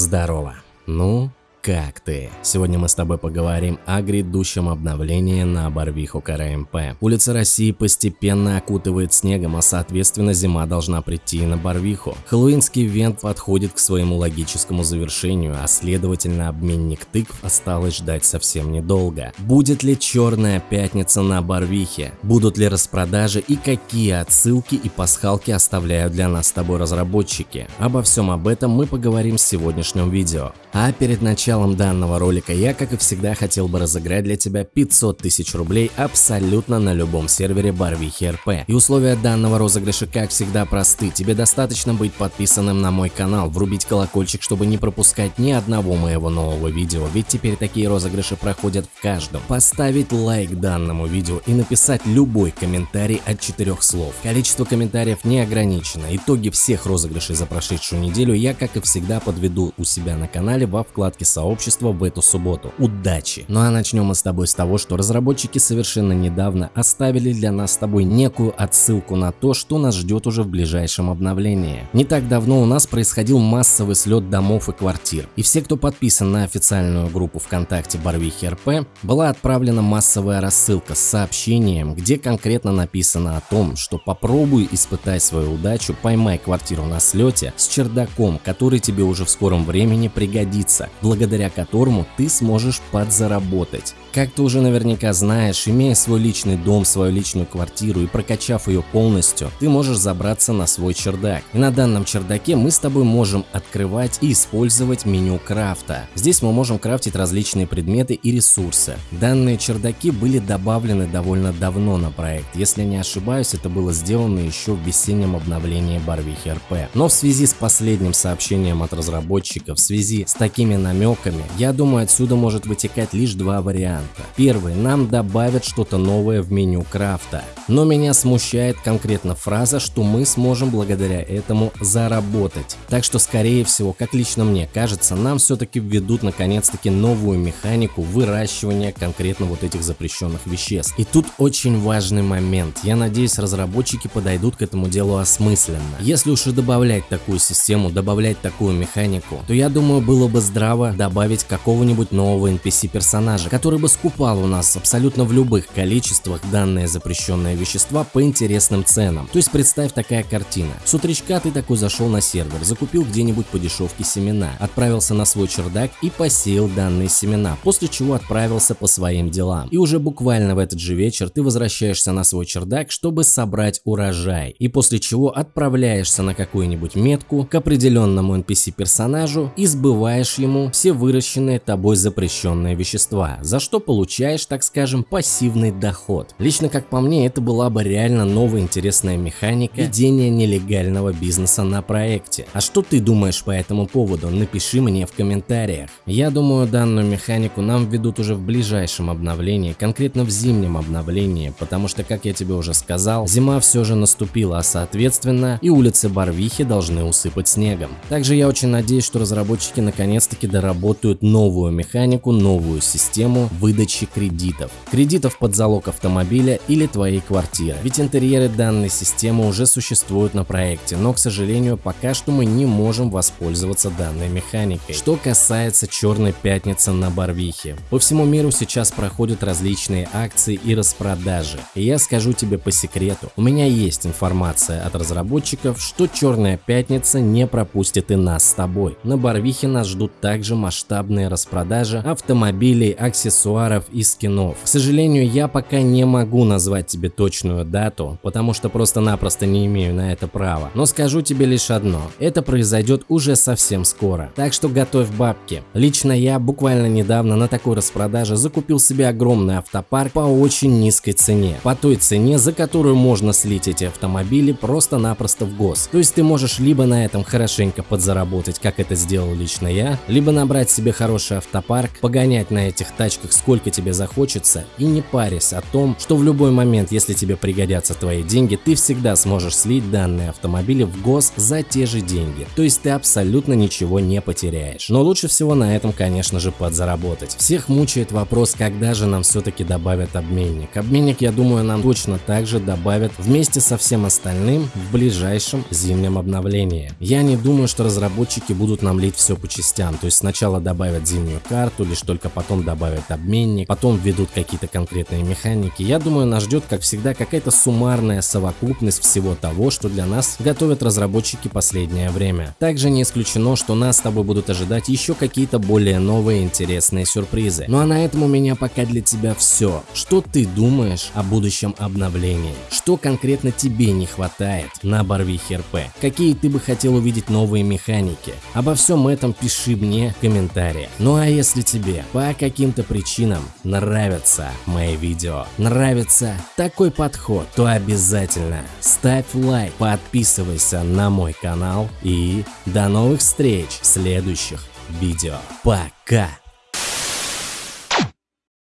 Здорово. Ну, как ты? Сегодня мы с тобой поговорим о грядущем обновлении на Барвиху КРМП. Улица России постепенно окутывает снегом, а соответственно зима должна прийти на Барвиху. Хэллоуинский ивент подходит к своему логическому завершению, а следовательно обменник тыкв осталось ждать совсем недолго. Будет ли черная пятница на Барвихе? Будут ли распродажи и какие отсылки и пасхалки оставляют для нас с тобой разработчики? Обо всем об этом мы поговорим в сегодняшнем видео. А перед началом началом данного ролика я, как и всегда, хотел бы разыграть для тебя 500 тысяч рублей абсолютно на любом сервере Барвихи РП. И условия данного розыгрыша, как всегда, просты. Тебе достаточно быть подписанным на мой канал, врубить колокольчик, чтобы не пропускать ни одного моего нового видео, ведь теперь такие розыгрыши проходят в каждом. Поставить лайк данному видео и написать любой комментарий от четырех слов. Количество комментариев не ограничено. Итоги всех розыгрышей за прошедшую неделю я, как и всегда, подведу у себя на канале во вкладке сообщества в эту субботу. Удачи! Ну а начнем мы с тобой с того, что разработчики совершенно недавно оставили для нас с тобой некую отсылку на то, что нас ждет уже в ближайшем обновлении. Не так давно у нас происходил массовый слет домов и квартир, и все, кто подписан на официальную группу ВКонтакте Барвихи РП, была отправлена массовая рассылка с сообщением, где конкретно написано о том, что попробуй испытай свою удачу, поймай квартиру на слете с чердаком, который тебе уже в скором времени пригодится, благодаря благодаря которому ты сможешь подзаработать. Как ты уже наверняка знаешь, имея свой личный дом, свою личную квартиру и прокачав ее полностью, ты можешь забраться на свой чердак. И на данном чердаке мы с тобой можем открывать и использовать меню крафта. Здесь мы можем крафтить различные предметы и ресурсы. Данные чердаки были добавлены довольно давно на проект. Если не ошибаюсь, это было сделано еще в весеннем обновлении Барвихи РП. Но в связи с последним сообщением от разработчиков, в связи с такими намеками, я думаю отсюда может вытекать лишь два варианта. Первый, нам добавят что-то новое в меню крафта. Но меня смущает конкретно фраза, что мы сможем благодаря этому заработать. Так что скорее всего, как лично мне кажется, нам все-таки введут наконец-таки новую механику выращивания конкретно вот этих запрещенных веществ. И тут очень важный момент. Я надеюсь разработчики подойдут к этому делу осмысленно. Если уж и добавлять такую систему, добавлять такую механику, то я думаю было бы здраво добавить какого-нибудь нового NPC персонажа, который бы скупал у нас абсолютно в любых количествах данные запрещенные вещества по интересным ценам. То есть представь такая картина. С утречка ты такой зашел на сервер, закупил где-нибудь по дешевке семена, отправился на свой чердак и посеял данные семена, после чего отправился по своим делам. И уже буквально в этот же вечер ты возвращаешься на свой чердак, чтобы собрать урожай. И после чего отправляешься на какую-нибудь метку к определенному NPC персонажу и сбываешь ему все выращенные тобой запрещенные вещества, за что получаешь, так скажем, пассивный доход. Лично как по мне, это была бы реально новая интересная механика ведения нелегального бизнеса на проекте. А что ты думаешь по этому поводу? Напиши мне в комментариях. Я думаю, данную механику нам введут уже в ближайшем обновлении, конкретно в зимнем обновлении, потому что, как я тебе уже сказал, зима все же наступила, а соответственно и улицы Барвихи должны усыпать снегом. Также я очень надеюсь, что разработчики наконец-таки доработают новую механику, новую систему, вы выдачи кредитов. Кредитов под залог автомобиля или твоей квартиры. Ведь интерьеры данной системы уже существуют на проекте, но, к сожалению, пока что мы не можем воспользоваться данной механикой. Что касается Черной Пятницы на Барвихе. По всему миру сейчас проходят различные акции и распродажи. И я скажу тебе по секрету, у меня есть информация от разработчиков, что Черная Пятница не пропустит и нас с тобой. На Барвихе нас ждут также масштабные распродажи автомобилей, аксессуаров, и скинов. К сожалению, я пока не могу назвать тебе точную дату, потому что просто-напросто не имею на это права. Но скажу тебе лишь одно, это произойдет уже совсем скоро. Так что готовь бабки. Лично я буквально недавно на такой распродаже закупил себе огромный автопарк по очень низкой цене. По той цене, за которую можно слить эти автомобили просто-напросто в гос. То есть ты можешь либо на этом хорошенько подзаработать, как это сделал лично я, либо набрать собрать себе хороший автопарк, погонять на этих тачках сколько тебе захочется и не парясь о том, что в любой момент, если тебе пригодятся твои деньги, ты всегда сможешь слить данные автомобили в гос за те же деньги. То есть ты абсолютно ничего не потеряешь. Но лучше всего на этом, конечно же, подзаработать. Всех мучает вопрос, когда же нам все-таки добавят обменник. Обменник, я думаю, нам точно также добавят вместе со всем остальным в ближайшем зимнем обновлении. Я не думаю, что разработчики будут нам лить все по частям, то есть сначала добавят зимнюю карту, лишь только потом добавят обменник, потом введут какие-то конкретные механики. Я думаю, нас ждет, как всегда, какая-то суммарная совокупность всего того, что для нас готовят разработчики последнее время. Также не исключено, что нас с тобой будут ожидать еще какие-то более новые интересные сюрпризы. Ну а на этом у меня пока для тебя все. Что ты думаешь о будущем обновлении? Что конкретно тебе не хватает на Барвихе РП? Какие ты бы хотел увидеть новые механики? Обо всем этом пиши мне в комментариях. Ну а если тебе по каким-то причинам нравятся мои видео, нравится такой подход, то обязательно ставь лайк, подписывайся на мой канал и до новых встреч в следующих видео. Пока!